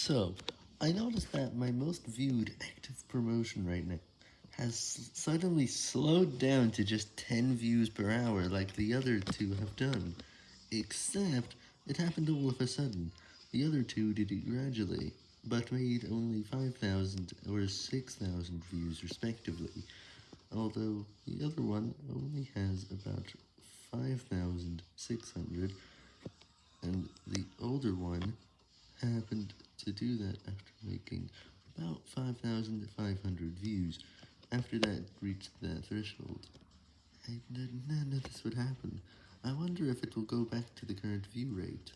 So, I noticed that my most viewed active promotion right now has suddenly slowed down to just 10 views per hour like the other two have done, except it happened all of a sudden. The other two did it gradually, but made only 5,000 or 6,000 views respectively, although the other one only has about 5,600, and the older one happened to do that after making about 5,500 views. After that reached the threshold, I not know this would happen. I wonder if it will go back to the current view rate.